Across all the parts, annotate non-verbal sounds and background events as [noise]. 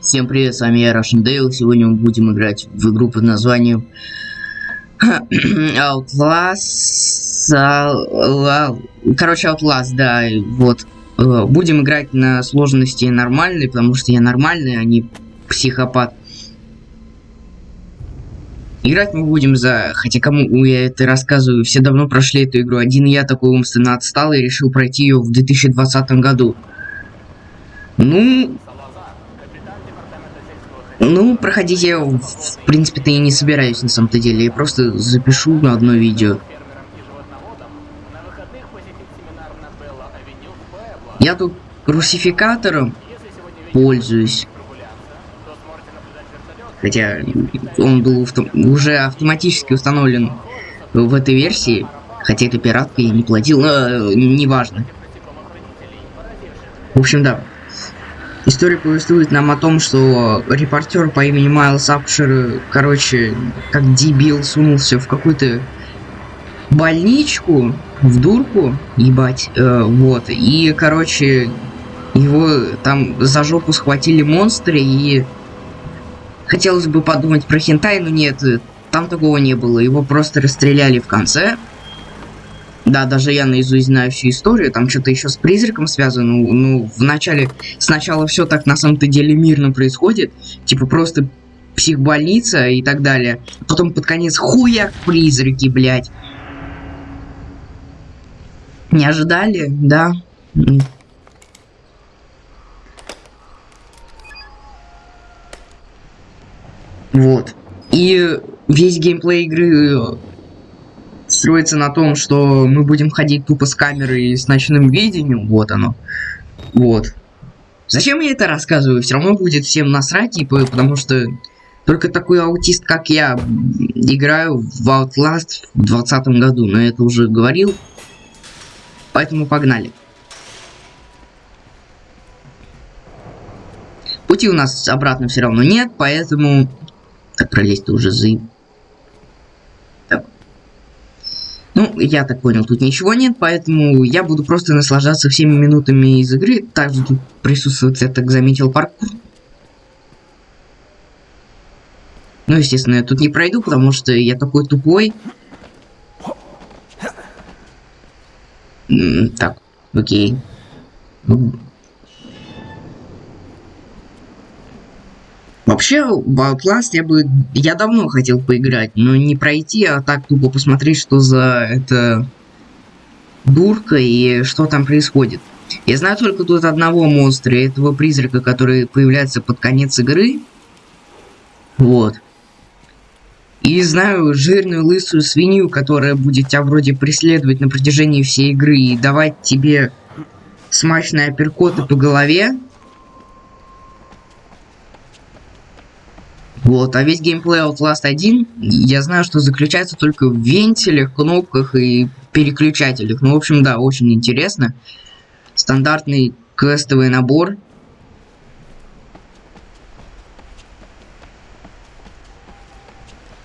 Всем привет, с вами я, Russian Dale. Сегодня мы будем играть в игру под названием [clears throat] Outlast. Короче, Outlast, да, вот. Э, будем играть на сложности нормальной, потому что я нормальный, а не психопат. Играть мы будем за... Хотя кому я это рассказываю, все давно прошли эту игру. Один я такой умственно отстал и решил пройти ее в 2020 году. Ну... Ну, проходить я, в принципе-то и не собираюсь на самом-то деле. Я просто запишу на одно видео. Я тут русификатором пользуюсь. Хотя он был уже автоматически установлен в этой версии. Хотя это пиратка я не платил, но э, неважно. В общем, да. История повествует нам о том, что репортер по имени Майлз Апшер, короче, как дебил, сунулся в какую-то больничку, в дурку, ебать, э, вот. И, короче, его там за жопу схватили монстры и Хотелось бы подумать про хентай, но нет, там такого не было. Его просто расстреляли в конце. Да, даже я наизусть знаю всю историю, там что-то еще с призраком связано. Ну, ну, в начале, сначала все так на самом-то деле мирно происходит. Типа просто психбольница и так далее. Потом под конец хуяк призраки, блядь. Не ожидали, да? Вот. И весь геймплей игры э, строится на том, что мы будем ходить тупо с камерой с ночным видением. Вот оно. Вот. Зачем я это рассказываю? Все равно будет всем насрать, типа, потому что только такой аутист, как я, играю в Outlast в 2020 году. Но я это уже говорил. Поэтому погнали. Пути у нас обратно все равно нет, поэтому так пролезть-то уже за... Так. Ну, я так понял, тут ничего нет, поэтому я буду просто наслаждаться всеми минутами из игры. Также тут присутствует, я так заметил, паркур. Ну, естественно, я тут не пройду, потому что я такой тупой. Так, окей. Вообще, в Outlast я бы... Я давно хотел поиграть, но не пройти, а так тупо посмотреть, что за это... Дурка и что там происходит. Я знаю только тут одного монстра, этого призрака, который появляется под конец игры. Вот. И знаю жирную лысую свинью, которая будет тебя вроде преследовать на протяжении всей игры и давать тебе смачные апперкоты по голове. Вот, а весь геймплей Outlast 1, я знаю, что заключается только в вентилях, кнопках и переключателях. Ну, в общем, да, очень интересно. Стандартный квестовый набор.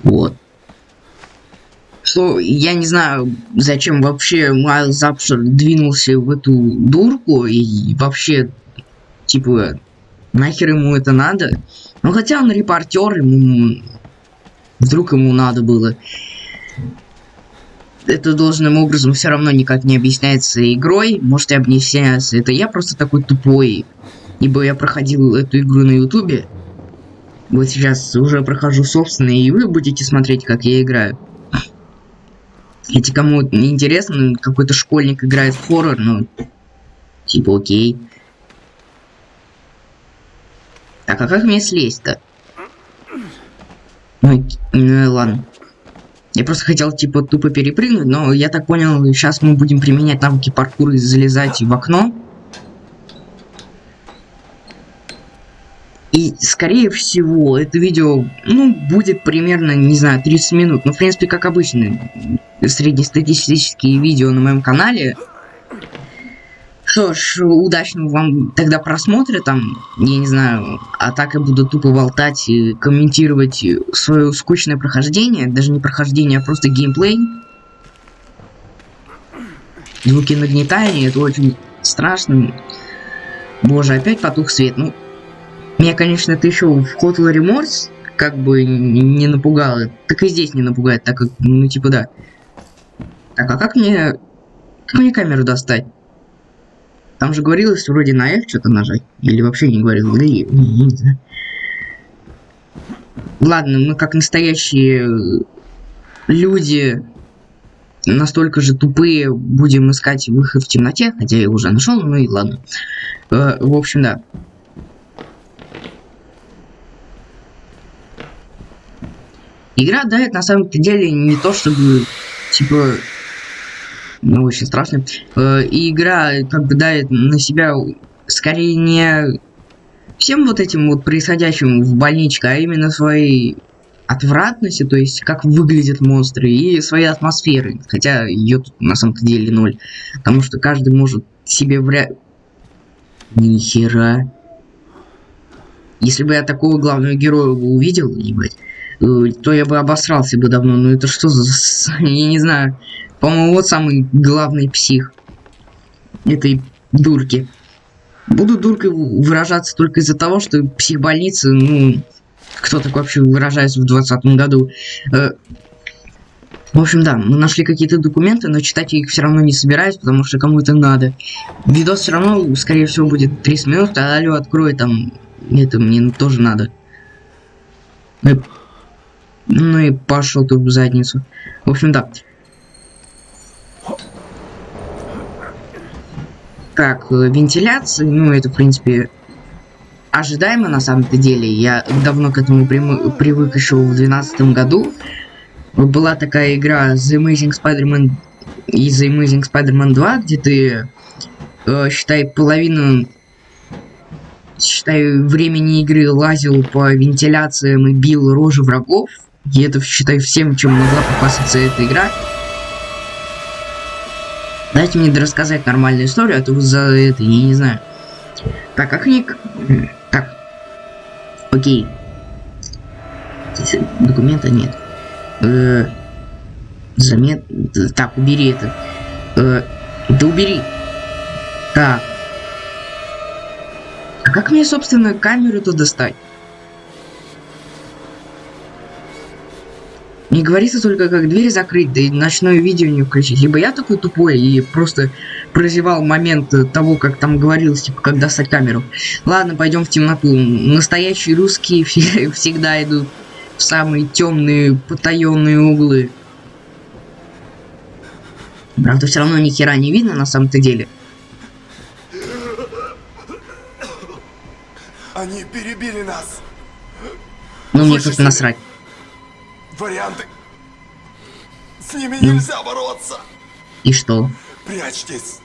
Вот. Что, я не знаю, зачем вообще Майлз Апшер двинулся в эту дурку и вообще, типа, нахер ему это надо? Ну хотя он репортер, ему... Вдруг ему надо было. Это должным образом все равно никак не объясняется игрой. Может и объясняется. Это я просто такой тупой. Ибо я проходил эту игру на ютубе. Вот сейчас уже прохожу собственные, и вы будете смотреть, как я играю. Если кому интересно, какой-то школьник играет в хоррор, ну, типа окей. Так, а как мне слезть-то? Ну, ну ладно. Я просто хотел, типа, тупо перепрыгнуть, но я так понял, сейчас мы будем применять навыки паркура и залезать в окно. И, скорее всего, это видео, ну, будет примерно, не знаю, 30 минут. Ну, в принципе, как обычно, среднестатистические видео на моем канале. Что ж, удачного вам тогда просмотра там, я не знаю, а так я буду тупо болтать и комментировать свое скучное прохождение, даже не прохождение, а просто геймплей. Звуки нагнетания, это очень страшно. Боже, опять потух свет, ну, Меня, конечно, это еще в Hotel Remorse как бы не напугало. Так и здесь не напугает, так как, ну, типа, да. Так, а как мне... Как мне камеру достать? Там же говорилось вроде на F что-то нажать. Или вообще не говорил. Да не, не, знаю. Ладно, мы как настоящие люди настолько же тупые будем искать выход в темноте, хотя я уже нашел, ну и ладно. Э, в общем, да. Игра дает на самом-то деле не то, чтобы, типа, ну, очень страшно. Э, и игра как бы дает на себя скорее не всем вот этим вот происходящим в больничке, а именно своей отвратности, то есть как выглядят монстры и своей атмосферы. Хотя ее тут на самом-то деле ноль. Потому что каждый может себе вряд... Нихера. Если бы я такого главного героя увидел, ебать, то я бы обосрался бы давно. Ну это что за... [laughs] Я не знаю. По-моему, вот самый главный псих этой дурки. Буду дуркой выражаться только из-за того, что психбольница, ну, кто так вообще выражается в двадцатом году. Э, в общем, да, мы нашли какие-то документы, но читать я их все равно не собираюсь, потому что кому это надо. Видос все равно, скорее всего, будет 30 минут, а алло, открой там, это мне тоже надо. Ну, ну и пошел ты в задницу. В общем, да. как э, вентиляции, ну, это, в принципе, ожидаемо на самом-то деле. Я давно к этому привык еще в 2012 году. Была такая игра The Amazing Spider-Man и The Amazing Spider-Man 2, где ты, э, считай, половину, считай, времени игры лазил по вентиляциям и бил рожи врагов. И это, считай, всем, чем могла попасться эта игра. Дайте мне рассказать нормальную историю, а то за это, я не знаю. Так, как мне... Так. Окей. Документа нет. Э, замет... Так, убери это. Э, да убери. Так. А как мне, собственно, камеру-то достать? Не говорится только, как дверь закрыть, да и ночное видео не включить. Либо я такой тупой и просто прозевал момент того, как там говорилось, типа, как достать камеру. Ладно, пойдем в темноту. Настоящие русские [laughs] всегда идут в самые темные, потаенные углы. Правда, все равно ни хера не видно на самом-то деле. Они перебили нас. Ну, мне тут насрать варианты. С ними нельзя бороться. И что? Прячьтесь.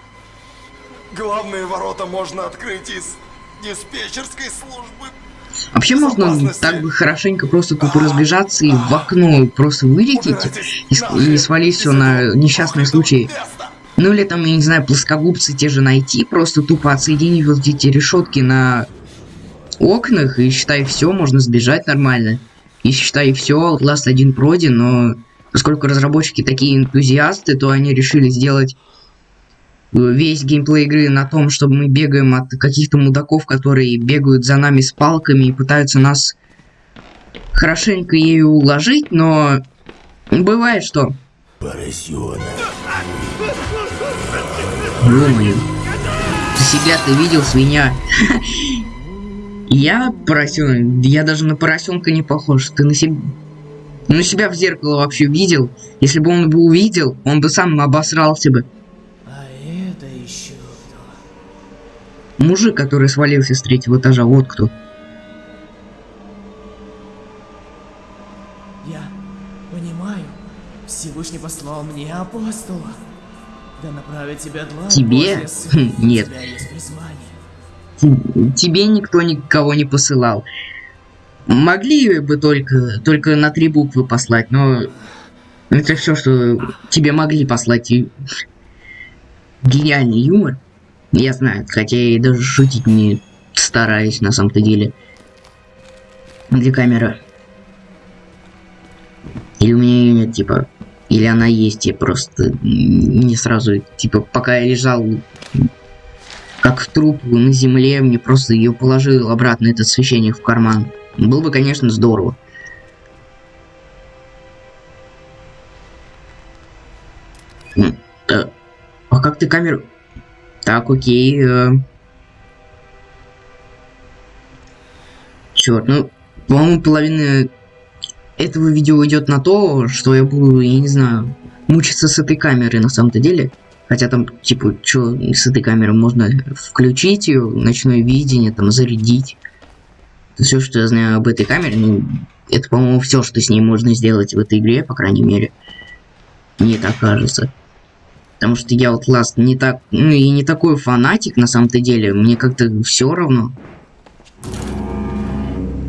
Главные ворота можно открыть из диспетчерской службы. Вообще можно так бы хорошенько просто тут разбежаться и в окно просто вылететь и, и свалить все на несчастный случай. Ну или там, я не знаю, плоскогубцы те же найти, просто тупо отсоединить вот эти решетки на окнах и считай все, можно сбежать нормально. И считай, все, Outlast 1 пройден, но поскольку разработчики такие энтузиасты, то они решили сделать э, весь геймплей игры на том, чтобы мы бегаем от каких-то мудаков, которые бегают за нами с палками и пытаются нас хорошенько ею уложить, но бывает что. Поросенок. Ё-моё. Себя ты видел, свинья? [laughs] Я поросенок? Я даже на поросенка не похож. Ты на себя... На себя в зеркало вообще видел? Если бы он бы увидел, он бы сам обосрался бы. А это еще кто? Мужик, который свалился с третьего этажа, вот кто. Я понимаю. Всевышний послал мне апостола. Да направить тебя два Тебе? Хм, нет. Тебя есть тебе никто никого не посылал. Могли бы только, только на три буквы послать, но это все, что тебе могли послать. И... Гениальный юмор. Я знаю, хотя я и даже шутить не стараюсь на самом-то деле. Где камера? Или у меня ее нет, типа... Или она есть, я просто не сразу, типа, пока я лежал как труп на земле, мне просто ее положил обратно этот священник в карман. Было бы, конечно, здорово. А как ты камеру... Так, окей. Э... Черт, ну, по-моему, половина этого видео идет на то, что я буду, я не знаю, мучиться с этой камерой на самом-то деле. Хотя там, типа, что с этой камеры можно включить ее, ночное видение, там, зарядить. Это все, что я знаю об этой камере. Ну, это, по-моему, все, что с ней можно сделать в этой игре, по крайней мере. Мне так кажется. Потому что я вот Last не так, ну и не такой фанатик на самом-то деле. Мне как-то все равно.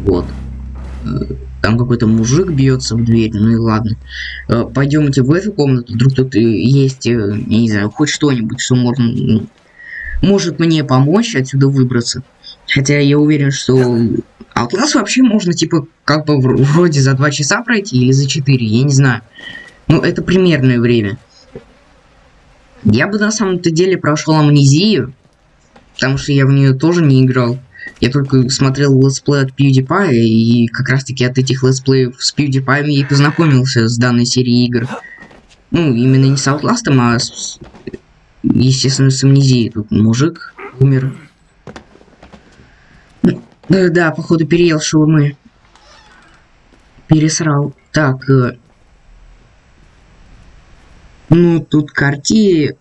Вот. Э, там какой-то мужик бьется в дверь, ну и ладно. Э, Пойдемте в эту комнату, вдруг тут есть, э, не знаю, хоть что-нибудь, что можно, ну, может мне помочь отсюда выбраться. Хотя я уверен, что Outlast вообще можно, типа, как бы вроде за 2 часа пройти или за 4, я не знаю. Ну, это примерное время. Я бы на самом-то деле прошел амнезию, потому что я в нее тоже не играл. Я только смотрел летсплей от PewDiePie, и как раз таки от этих летсплеев с PewDiePie и познакомился с данной серией игр. Ну, именно не с Outlast, а с, естественно, с амнезией. Тут мужик умер. Да, да, походу переел шаурмы. Пересрал. Так, э, ну, тут карти,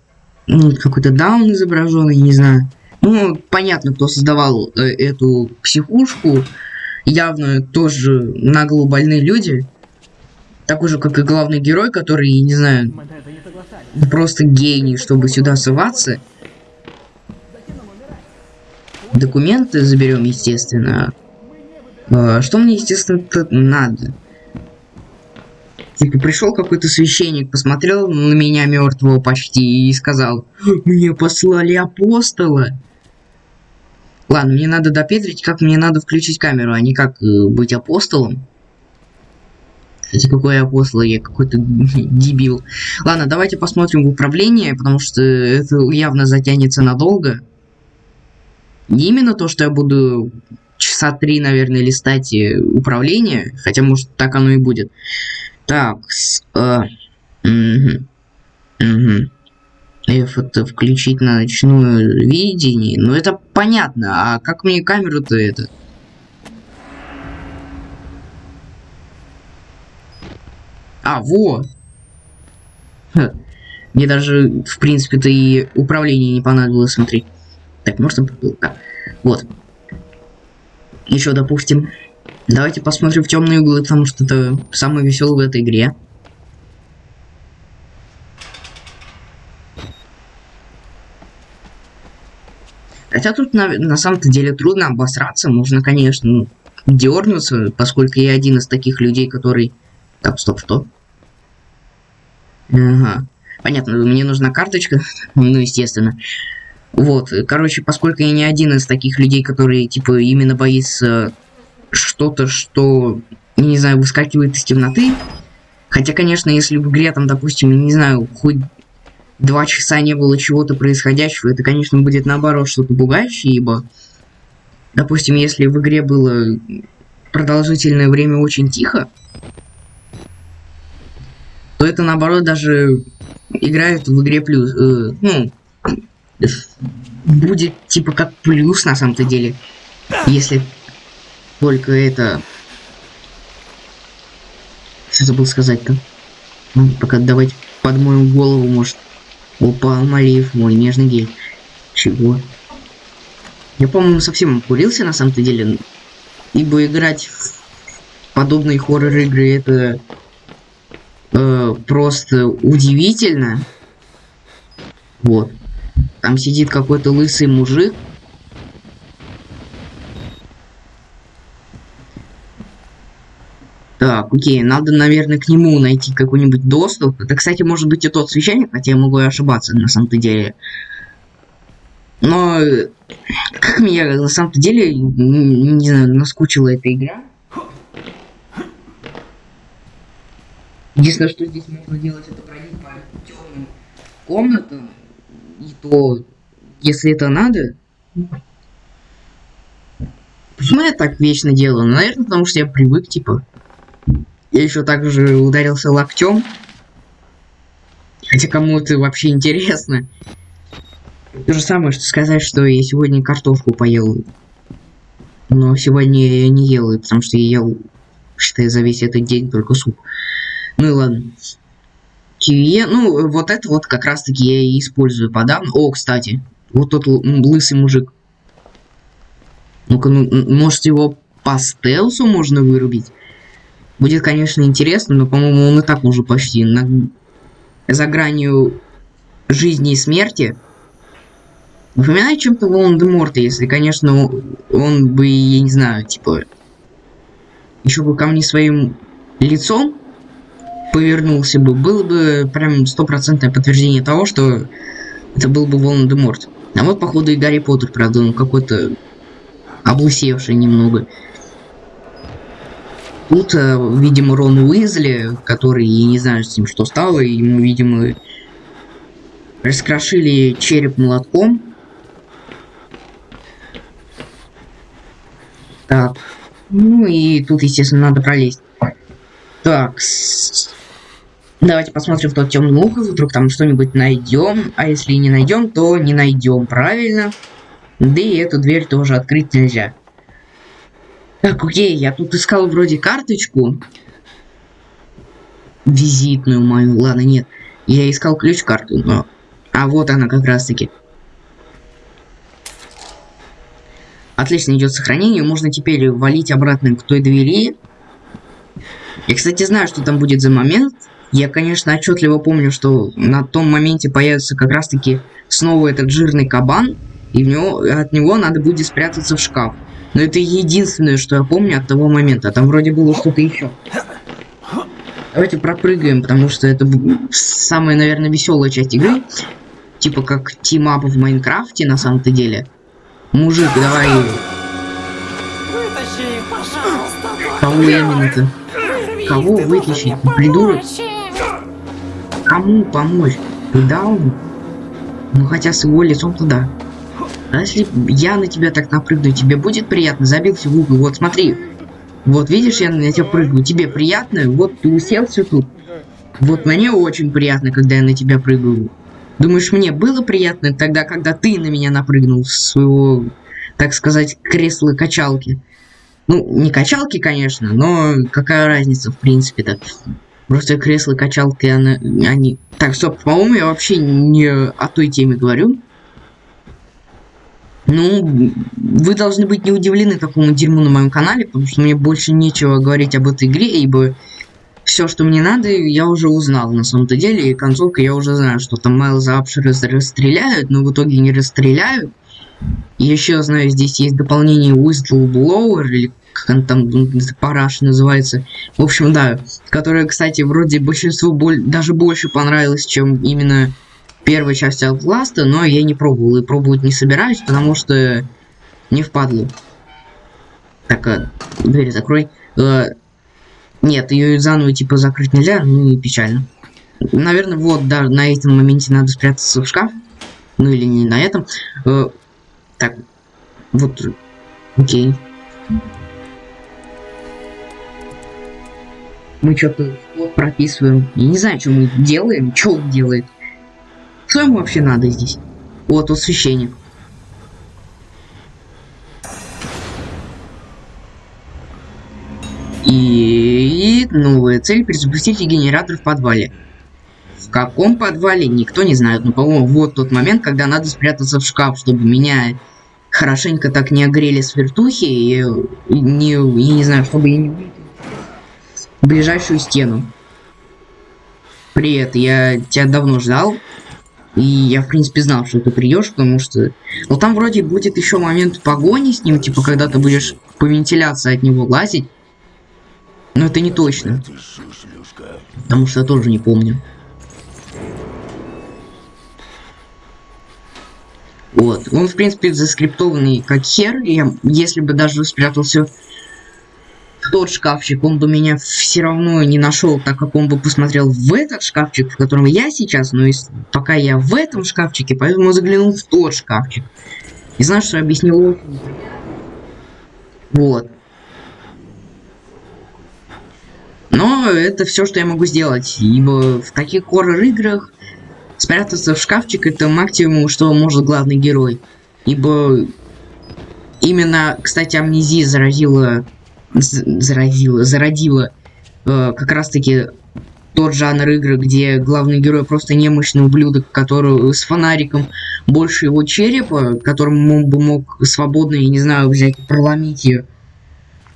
ну, какой-то даун изображенный, не знаю. Ну, понятно, кто создавал э, эту психушку. Явно тоже нагло больные люди. Такой же, как и главный герой, который, не знаю, просто гений, чтобы сюда соваться. Документы заберем, естественно. А, что мне, естественно, надо? Типа пришел какой-то священник, посмотрел на меня мертвого почти и сказал, мне послали апостола. Ладно, мне надо допетрить, как мне надо включить камеру, а не как э, быть апостолом. Кстати, какой апостол, я какой-то [laughs] дебил. Ладно, давайте посмотрим управление, потому что это явно затянется надолго. Не именно то, что я буду часа три, наверное, листать э, управление, хотя, может, так оно и будет. Так, с, э, угу, угу. Это включить на ночное видение. Ну это понятно, а как мне камеру-то это? А, во! Ха. Мне даже, в принципе-то, и управление не понадобилось смотреть. Так, можно... Да. Вот. Еще, допустим, Давайте посмотрим в темные углы, потому что это самое веселое в этой игре. Хотя тут на, на самом-то деле трудно обосраться, можно, конечно, ну, дернуться, поскольку я один из таких людей, который... Так, стоп, что? Ага. Понятно, мне нужна карточка, [laughs] ну, естественно. Вот, короче, поскольку я не один из таких людей, которые, типа, именно боится что-то, что, не знаю, выскакивает из темноты. Хотя, конечно, если в игре там, допустим, не знаю, хоть два часа не было чего-то происходящего, это, конечно, будет наоборот что-то пугающее, ибо, допустим, если в игре было продолжительное время очень тихо, то это, наоборот, даже играет в игре плюс, э, ну, будет типа как плюс на самом-то деле, если только это... Что забыл сказать-то? Ну, пока давайте под мою голову, может. Опа, Малиев, мой нежный гель. Чего? Я, по-моему, совсем курился на самом-то деле. Ибо играть в подобные хоррор-игры это э, просто удивительно. Вот. Там сидит какой-то лысый мужик, Так, окей, надо, наверное, к нему найти какой-нибудь доступ. Это, кстати, может быть и тот священник, хотя я могу и ошибаться на самом-то деле. Но как меня на самом-то деле, не знаю, наскучила эта игра. Единственное, что здесь можно делать, это пройти по темным комнатам. И то если это надо. Почему я так вечно делаю? Ну, наверное, потому что я привык, типа. Я еще также ударился локтем. Хотя кому это вообще интересно. То же самое, что сказать, что я сегодня картошку поел. Но сегодня я не ел, потому что я ел, считай, за весь этот день только суп. Ну и ладно. Киве, ну, вот это вот как раз-таки я и использую подавно. О, кстати, вот тот лысый мужик. Ну-ка, ну, может его по стелсу можно вырубить? Будет, конечно, интересно, но, по-моему, он и так уже почти на... за гранью жизни и смерти. Напоминает чем-то Волан-де-Морта, если, конечно, он бы, я не знаю, типа, еще бы ко мне своим лицом повернулся бы, было бы прям стопроцентное подтверждение того, что это был бы Волан-де-Морт. А вот, походу, и Гарри Поттер, правда, он какой-то облысевший немного. Тут, э, видимо, Рон Уизли, который, я не знаю, с ним что стало, ему, видимо, раскрошили череп молотком. Так. Ну и тут, естественно, надо пролезть. Так. Давайте посмотрим в тот темный угол, вдруг там что-нибудь найдем. А если не найдем, то не найдем, правильно? Да и эту дверь тоже открыть нельзя. Так, окей, я тут искал вроде карточку. Визитную мою. Ладно, нет. Я искал ключ-карту, но... А вот она как раз-таки. Отлично идет сохранение. Можно теперь валить обратно к той двери. Я, кстати, знаю, что там будет за момент. Я, конечно, отчетливо помню, что на том моменте появится как раз-таки снова этот жирный кабан, и в него, от него надо будет спрятаться в шкаф. Но это единственное, что я помню от того момента. Там вроде было что-то еще. Давайте пропрыгаем, потому что это самая, наверное, веселая часть игры. Типа как team up в Minecraft е на самом-то деле. Мужик, давай. Вытащи, пожалуйста. Кого именно-то? Кого вытащить? Придурок? Кому помочь? Дауну? Ну хотя с его лицом туда. А если я на тебя так напрыгну, тебе будет приятно? Забился в угол. Вот смотри. Вот видишь, я на тебя прыгаю. Тебе приятно? Вот ты уселся тут. Вот мне очень приятно, когда я на тебя прыгаю. Думаешь, мне было приятно тогда, когда ты на меня напрыгнул с своего, так сказать, кресла-качалки? Ну, не качалки, конечно, но какая разница, в принципе-то. Просто кресло-качалки, они... Так, стоп, по-моему, я вообще не о той теме говорю. Ну, вы должны быть не удивлены такому дерьму на моем канале, потому что мне больше нечего говорить об этой игре, ибо все, что мне надо, я уже узнал на самом-то деле, и концовка я уже знаю, что там Майлза Апшера расстреляют, но в итоге не расстреляют. Еще знаю, здесь есть дополнение Whistleblower, или как он там параш называется. В общем, да, которая, кстати, вроде большинству боль даже больше понравилась, чем именно первая часть Outlast, но я не пробовал и пробовать не собираюсь, потому что не впадло. Так, а, дверь закрой. А, нет, ее заново типа закрыть нельзя, ну и печально. Наверное, вот, да, на этом моменте надо спрятаться в шкаф. Ну или не на этом. А, так, вот, окей. мы что-то прописываем. Я не знаю, что мы делаем, что он делает. Что ему вообще надо здесь? Вот, вот священник. И новая цель перезапустить генератор в подвале. В каком подвале, никто не знает. Но, по-моему, вот тот момент, когда надо спрятаться в шкаф, чтобы меня хорошенько так не огрели свертухи и, и не, я не знаю, чтобы я не ближайшую стену. Привет, я тебя давно ждал. И я, в принципе, знал, что ты придешь, потому что... Ну, там вроде будет еще момент погони с ним, типа, когда ты будешь по вентиляции от него лазить. Но это не точно. Потому что я тоже не помню. Вот. Он, в принципе, заскриптованный как хер. Я, если бы даже спрятался тот шкафчик, он бы меня все равно не нашел, так как он бы посмотрел в этот шкафчик, в котором я сейчас, но пока я в этом шкафчике, поэтому заглянул в тот шкафчик. И знаешь, что объяснил? Вот. Но это все, что я могу сделать, ибо в таких хоррор-играх спрятаться в шкафчик это максимум, что может главный герой. Ибо именно, кстати, амнезия заразила, заразила, зародила э, как раз-таки тот жанр игры, где главный герой просто немощный ублюдок, который с фонариком больше его черепа, которым он бы мог свободно, я не знаю, взять проломить ее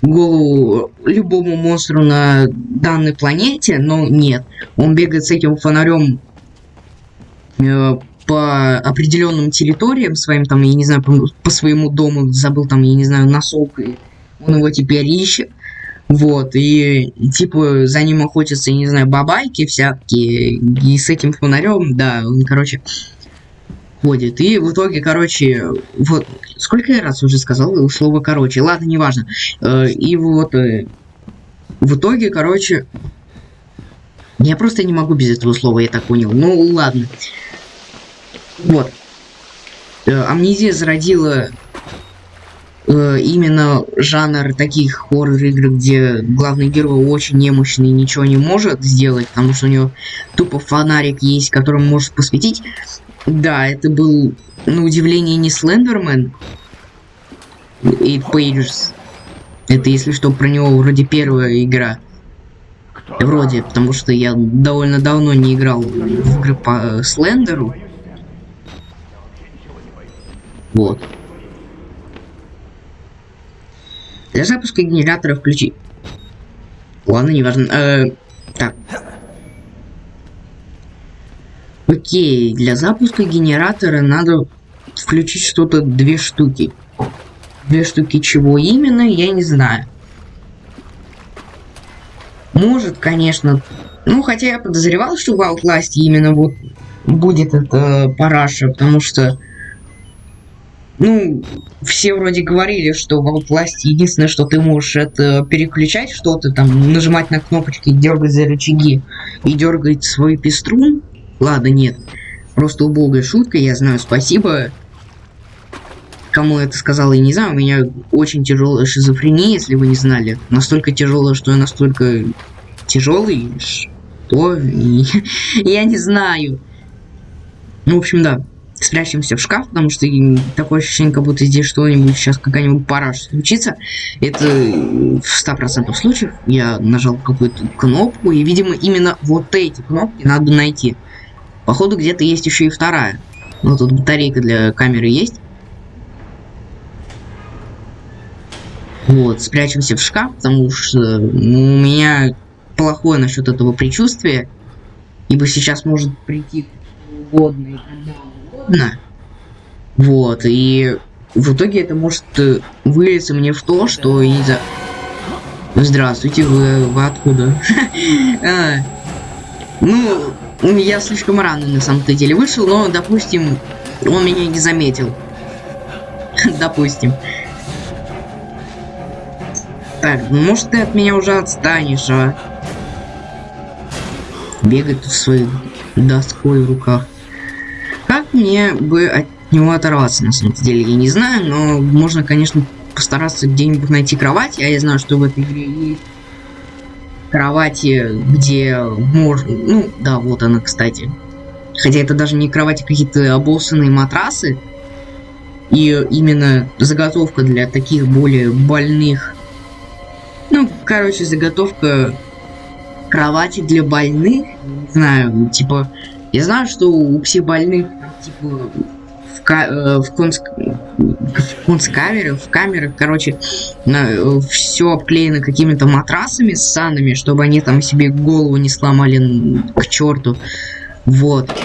голову любому монстру на данной планете, но нет. Он бегает с этим фонарем э, по определенным территориям своим, там, я не знаю, по, по своему дому, забыл там, я не знаю, носок, и он его теперь ищет. Вот, и типа за ним охотятся, не знаю, бабайки всякие, и с этим фонарем, да, он, короче, ходит. И в итоге, короче, вот, сколько я раз уже сказал слово короче, ладно, неважно. Э, и вот, э, в итоге, короче, я просто не могу без этого слова, я так понял. Ну, ладно. Вот. Э, амнезия зародила именно жанр таких хоррор-игр, где главный герой очень немощный и ничего не может сделать, потому что у него тупо фонарик есть, которым может посветить. Да, это был, на удивление, не Слендермен. и Pages. Это, если что, про него вроде первая игра. Вроде, потому что я довольно давно не играл в игры по Слендеру. Вот. Для запуска генератора включи. Ладно, неважно. Э, так. Окей, для запуска генератора надо включить что-то две штуки. Две штуки чего именно, я не знаю. Может, конечно. Ну, хотя я подозревал, что в Outlast именно вот будет это параша, потому что ну, все вроде говорили, что в Outlast единственное, что ты можешь, это переключать что-то, там, нажимать на кнопочки, дергать за рычаги и дергать свой пеструн. Ладно, нет. Просто убогая шутка, я знаю, спасибо. Кому это сказал, я не знаю, у меня очень тяжелая шизофрения, если вы не знали. Настолько тяжелая, что я настолько тяжелый, что... [laughs] я не знаю. Ну, в общем, да спрячемся в шкаф, потому что такое ощущение, как будто здесь что-нибудь сейчас какая-нибудь параш случится. Это в 100% случаев я нажал какую-то кнопку, и, видимо, именно вот эти кнопки надо найти. Походу, где-то есть еще и вторая. Ну, тут батарейка для камеры есть. Вот, спрячемся в шкаф, потому что ну, у меня плохое насчет этого предчувствия. Ибо сейчас может прийти угодно и когда угодно. Вот, и в итоге это может э, вылиться мне в то, что и за... Здравствуйте, вы, вы откуда? [laughs] а, ну, я слишком рано на самом-то деле вышел, но, допустим, он меня не заметил. [laughs] допустим. Так, ну, может ты от меня уже отстанешь, а? Бегает в своей доской в руках. Как мне бы от него оторваться, на самом деле, я не знаю, но можно, конечно, постараться где-нибудь найти кровать. Я знаю, что в этой игре есть кровати, где можно... Ну, да, вот она, кстати. Хотя это даже не кровати, а какие-то обоссанные матрасы. И именно заготовка для таких более больных... Ну, короче, заготовка кровати для больных. Не знаю, типа я знаю, что у всех больных, типа, в, ка э, в, конск... в концкамерах, в камерах, короче, на... все обклеено какими-то матрасами с санами, чтобы они там себе голову не сломали к черту. Вот.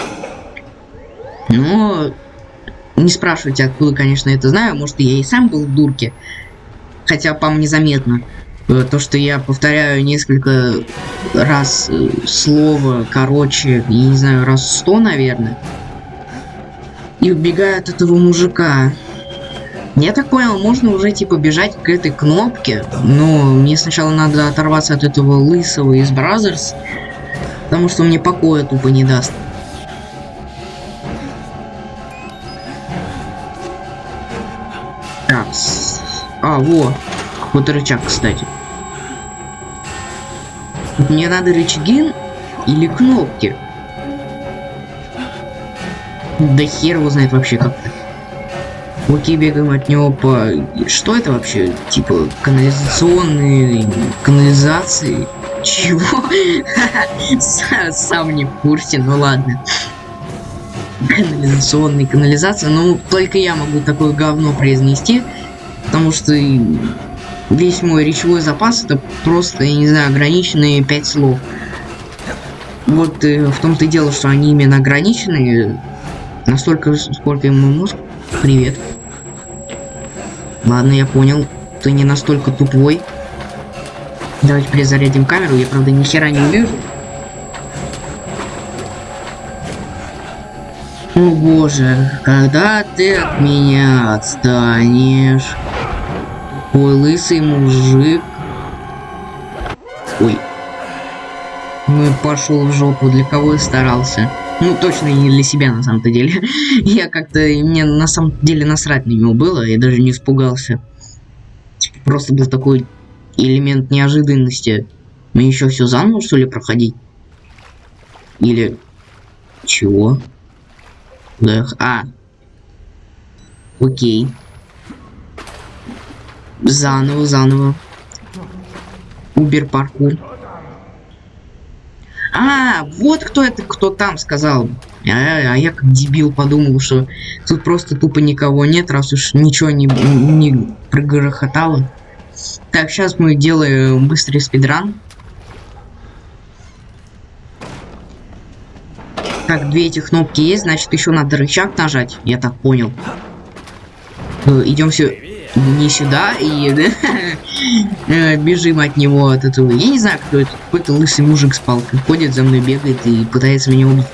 Но не спрашивайте, откуда, конечно, это знаю. Может, я и сам был в дурке. Хотя, по мне заметно. Э, то, что я повторяю несколько раз э, слово, короче, я не знаю, раз сто, наверное. И убегаю от этого мужика. Я так понял, можно уже типа бежать к этой кнопке, но мне сначала надо оторваться от этого лысого из Brazzers, потому что мне покоя тупо не даст. Так, а, во, какой-то рычаг, кстати. Мне надо рычаги или кнопки? Да хер его знает вообще как-то. Окей, бегаем от него по... Что это вообще? Типа, канализационные... Канализации? Чего? Са- [laughs] Сам не в курсе, ну ладно. Канализационные канализации. Ну, только я могу такое говно произнести. Потому что весь мой речевой запас это просто, я не знаю, ограниченные пять слов. Вот э, в том-то и дело, что они именно ограниченные. Настолько, сколько ему мозг. Привет. Ладно, я понял. Ты не настолько тупой. Давайте перезарядим камеру. Я, правда, ни хера не вижу. О боже, когда ты от меня отстанешь? Ой, лысый мужик. Ой. Ну и пошел в жопу, для кого я старался. Ну, точно не для себя, на самом-то деле. [laughs] Я как-то, мне на самом деле насрать на него было, я даже не испугался. Типа, Просто был такой элемент неожиданности. Мне еще все заново, что ли, проходить? Или... Чего? Да, а. Окей. Заново, заново. Убер паркур. А, вот кто это, кто там сказал. А, а я как дебил подумал, что тут просто тупо никого нет, раз уж ничего не, не прогрохотало. Так, сейчас мы делаем быстрый спидран. Так, две эти кнопки есть, значит еще надо рычаг нажать, я так понял. Идем все не сюда и [laughs] э, бежим от него от этого. Я не знаю, кто это. Какой-то лысый мужик с палкой ходит за мной, бегает и пытается меня убить.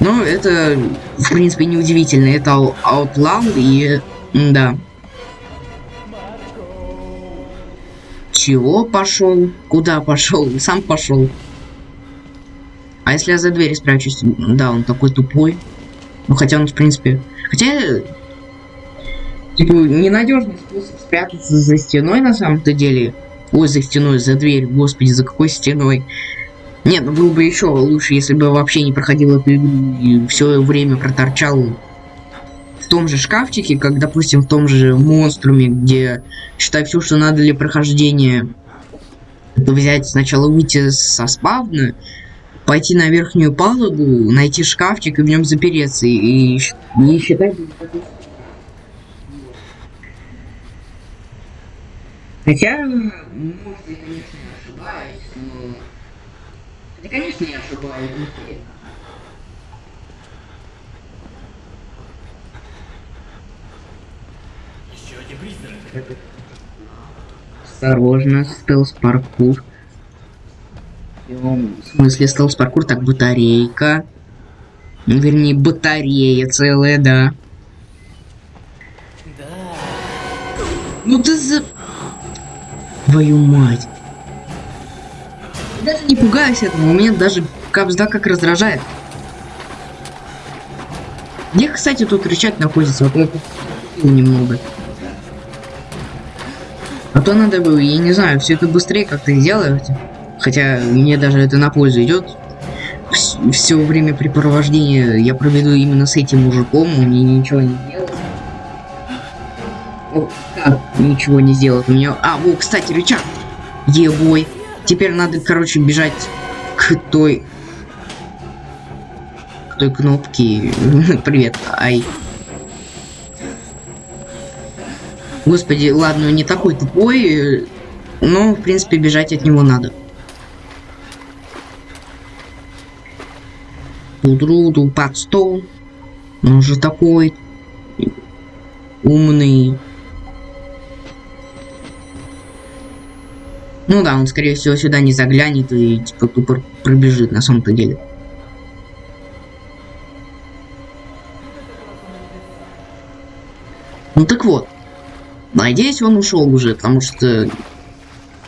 Но это, в принципе, неудивительно. Это Out- Outland и... Да. Чего пошел? Куда пошел? [laughs] Сам пошел. А если я за дверь спрячусь? Да, он такой тупой. Ну, хотя он, в принципе... Хотя... Типа, ненадежный способ спрятаться за стеной, на самом-то деле. Ой, за стеной, за дверь. Господи, за какой стеной? Нет, ну было бы еще лучше, если бы вообще не проходил эту игру и все время проторчал в том же шкафчике, как, допустим, в том же монструме, где, считай, все, что надо для прохождения, это взять сначала выйти со спавна, пойти на верхнюю палубу, найти шкафчик и в нем запереться, и, и, и считать... Хотя, может, я, конечно, ошибаюсь, но... Да, конечно, я ошибаюсь. Еще один призрак. Осторожно, стелс-паркур. В смысле стелс-паркур? Так, батарейка. Ну, Вернее, батарея целая, да. Да. Ну ты за... Твою мать. Даже не пугаюсь этого, у меня даже капсда как раздражает. Где, кстати, тут рычаг находится? Вот я немного. А то надо было, я не знаю, все это быстрее как-то сделать. Хотя мне даже это на пользу идет. Все времяпрепровождение я проведу именно с этим мужиком, мне ничего не делает. Ничего не сделает у меня. А, во, кстати, рычаг. Ебой. Теперь надо, короче, бежать к той... К той кнопке. [laughs] Привет, ай. Господи, ладно, не такой тупой, но, в принципе, бежать от него надо. Тудруду под стол. Он же такой умный. Ну да, он, скорее всего, сюда не заглянет и, типа, тупо пробежит на самом-то деле. Ну так вот. Надеюсь, он ушел уже, потому что...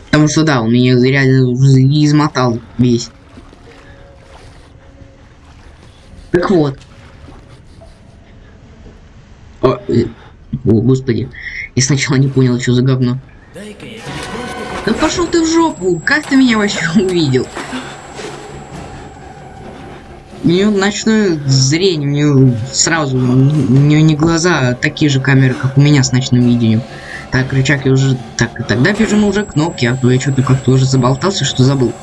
Потому что да, он меня реально измотал весь. Так вот. О, э, о, господи. Я сначала не понял, что за говно. Дай-ка я Да пошел ты в жопу! Как ты меня вообще увидел? У нее ночное зрение, у нее сразу, у нее не глаза, а такие же камеры, как у меня с ночным видением. Так, рычаг я уже... Так, тогда бежим уже кнопки, а то я что-то как-то уже заболтался, что забыл.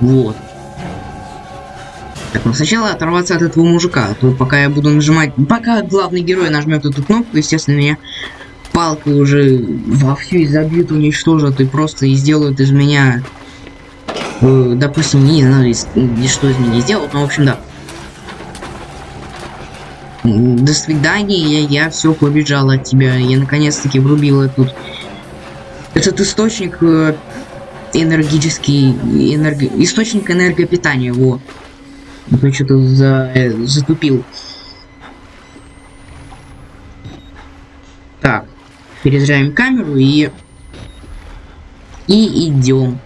Вот. Так, ну сначала оторваться от этого мужика, а то пока я буду нажимать... Пока главный герой нажмет эту кнопку, естественно, меня палкой уже вовсю изобьют, уничтожат и просто и сделают из меня... э, допустим, не знаю, из- что из меня сделают, но в общем, да. До свидания, я, я все побежал от тебя. Я наконец-таки врубил этот, этот источник э, энергический, энерго, источник энергопитания, вот. То что-то за, э, затупил. Так, перезаряем камеру и... И идем.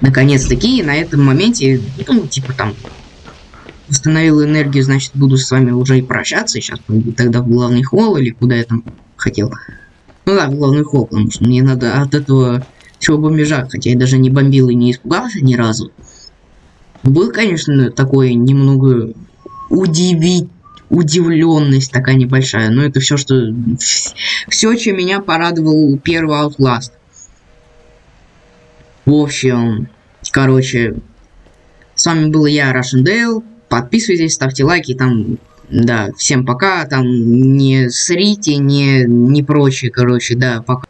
Наконец-таки, на этом моменте, ну, типа там, установил энергию, значит, буду с вами уже и прощаться. Сейчас пойду тогда в главный холл или куда я там хотел. Ну да, в главный холл, потому что мне надо от этого всего бомбежа, хотя я даже не бомбил и не испугался ни разу. Был, конечно, такой немного удивить удивленность такая небольшая, но это все, что все, чем меня порадовал первый Outlast. В общем, короче, с вами был я, Russian Dale. Подписывайтесь, ставьте лайки, там, да, всем пока, там, не срите, не, не прочее, короче, да, пока.